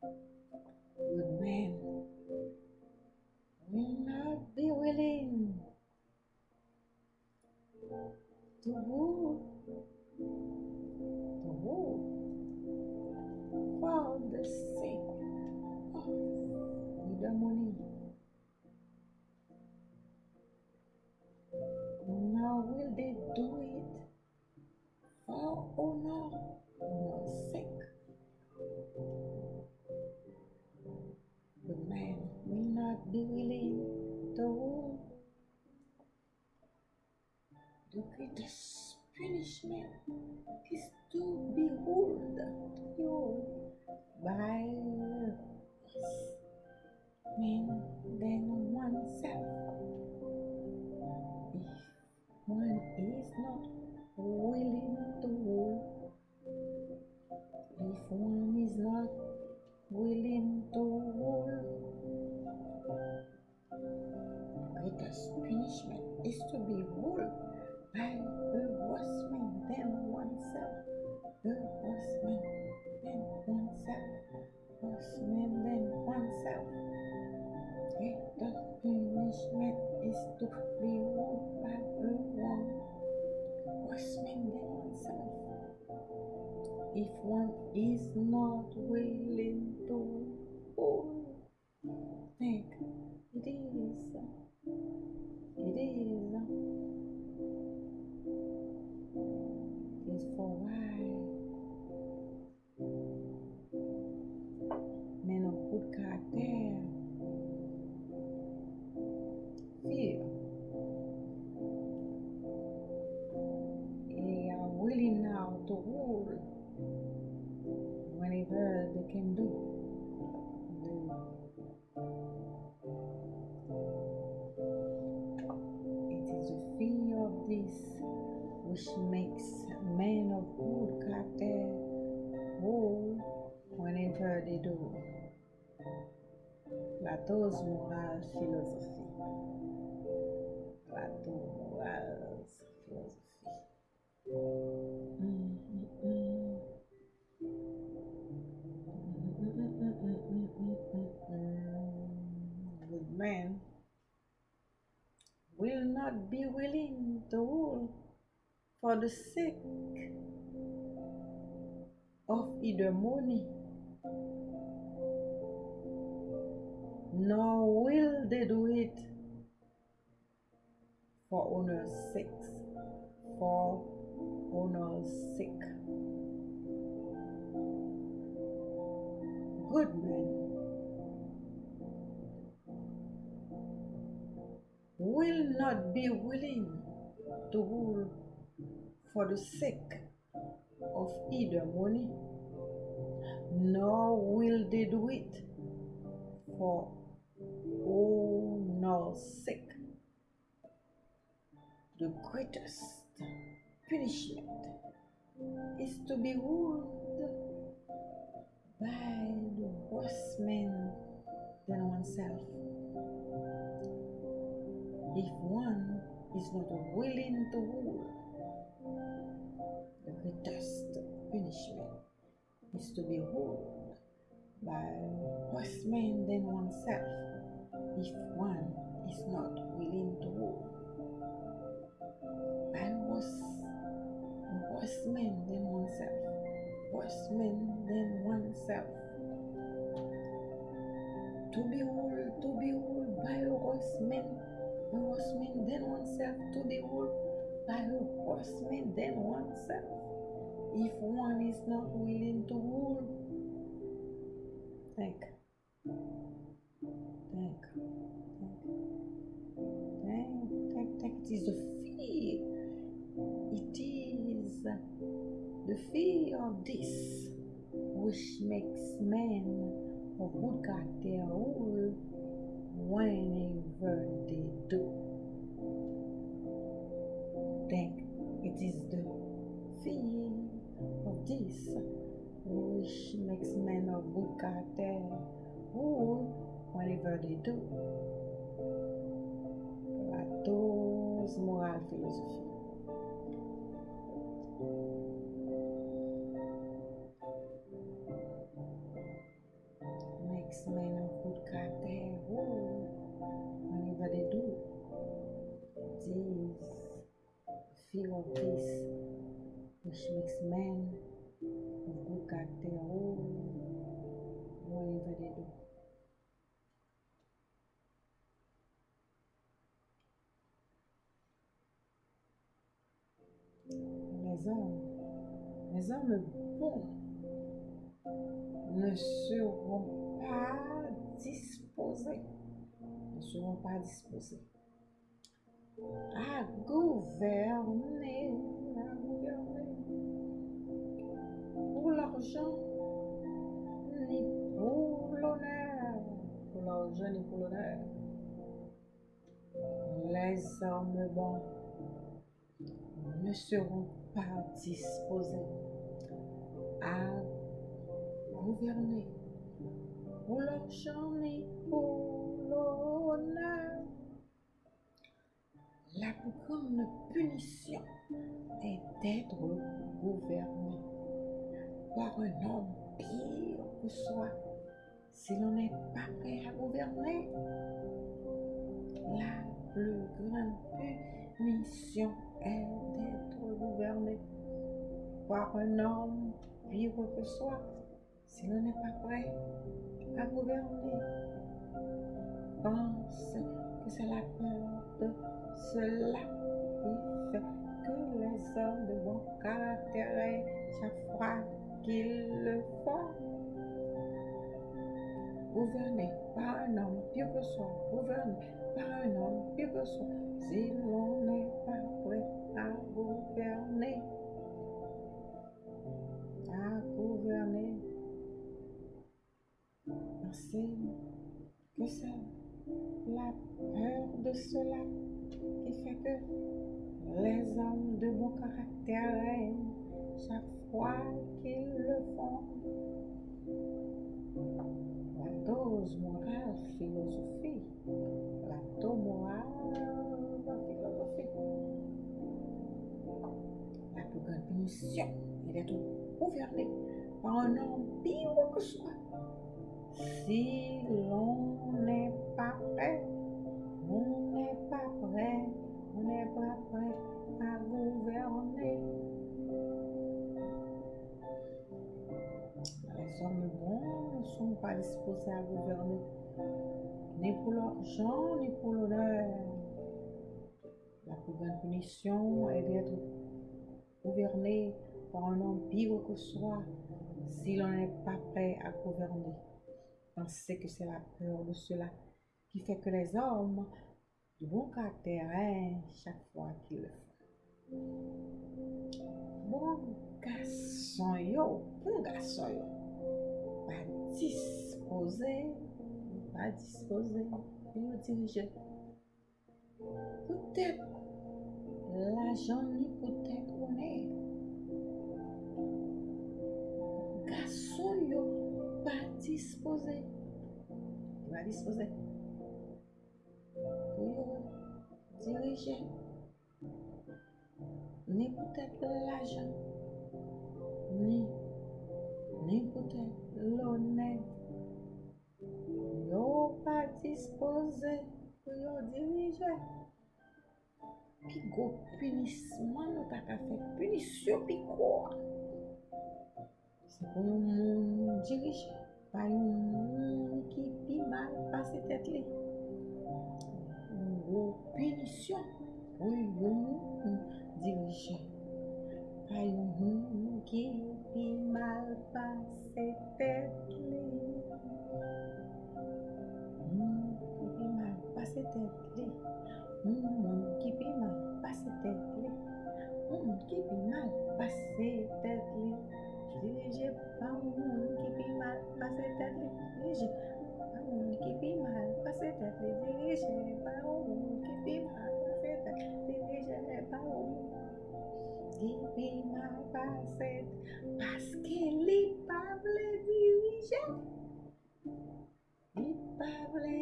Good punishment The man than oneself. Oneself. Greatest punishment is to be ruled by the one worse man oneself. If one is not willing to oh, rule, think it is. It is. It is for this which makes men of good character rule whenever they do. Plato's moral philosophy. The sake of money, nor will they do it for honor's sake. For honor's sake. Good men will not be willing to rule for the sake of either money, nor will they do it for honor's sake. The greatest punishment is to be ruled by the worse man than oneself. If one is not willing to rule, the greatest punishment is to be ruled by worse men than oneself. If one is not willing to rule by worse, worse men than oneself, worse men than oneself. To be ruled, to be ruled by worse man, man than oneself, to be ruled by worse man than oneself. If one is not willing to rule, think, think, think, think. It is the fear. It is the fear of this which makes men of good character rule whenever they do. Think it is the fear of this, which makes men of good character who, whatever they do. Plato's moral philosophy. Makes men of good character who, whatever they do. This feel of this which makes men of good God their whatever they do. Les hommes, les hommes bons ne seront pas disposés, ne seront pas disposés à gouverner. L'argent ni pour l'honneur, pour l'argent ni pour l'honneur. Les hommes bons ne seront pas disposés à gouverner pour l'argent ni pour l'honneur. La plus grande punition est d'être gouverné par un homme pire que soi si l'on n'est pas prêt à gouverner. La plus grande punition est d'être gouverné par un homme pire que soi si l'on n'est pas prêt à gouverner. Pense que c'est la peur de cela fait que les hommes de bon caractère, chaque qu'ils le font, gouverné par un homme pire que soi, gouverné par un homme pire que soi, si l'on n'est pas prêt à gouverner, à gouverner, pensez que c'est la peur de cela qui fait que les hommes de bon caractère règnent chaque fois qu'ils le font. La dose morale, philosophie. La dose morale, philosophie. La plus grande punition est d'être gouverné par un homme pire que soi. Si l'on n'est pas prêt, on n'est pas prêt, on n'est pas prêt à gouverner. Sont pas disposés à gouverner, ni pour l'argent, ni pour l'honneur. La plus grande punition est d'être gouverné par un homme pire que soi si l'on n'est pas prêt à gouverner. Pensez que c'est la peur de cela qui fait que les hommes de bon caractère chaque fois qu'ils le font. Bon garçon yo, bon garçon yo, dispose, pa dispose, yon dirije. Poutèp, la jan ni poutèp onè. Gason yo pa dispose. Pa dispose. Yon dirije. Ni poutèp la jan. Ni. Ni poutèp. l'honnête. Non yo pa dispose pou yo dirije. Pi go punisman nou ta ka fe, punisyon pi kwa. Se pou yon moun dirije, pa yon moun ki pi mal pase tet li. Yo punisyon pou yon moun dirije. Ki pi mal pa se tet li. Hmm, ki pi mal pa se tet li. Hmm, ki pi mal pa se tet li. Hmm, ki pi mal pa se tet li. Dirije pa moun ki pi mal pa se tet li. Dirije pa moun ki pi mal pa se tet li. Dirije. Gibi man paset, paske li pable dirije, li pable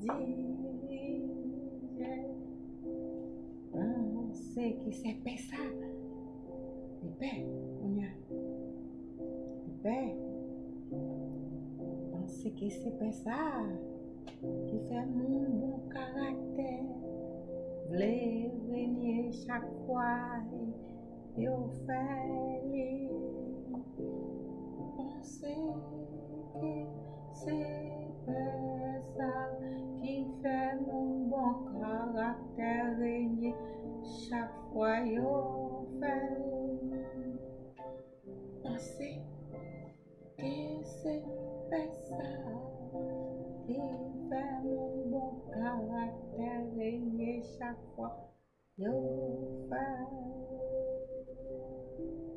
dirije. An se ki se pesa, li pe, mounya, li pe. An se ki se pesa, ki fe moun bon karakter, vle venye chakwa, li pe. eu falei, assim pensei que se pensar que inferno bom caráter e chaque fois eu falei assim pensei que se pensar que inferno bom caráter e chaque fois chak fwa yo fel.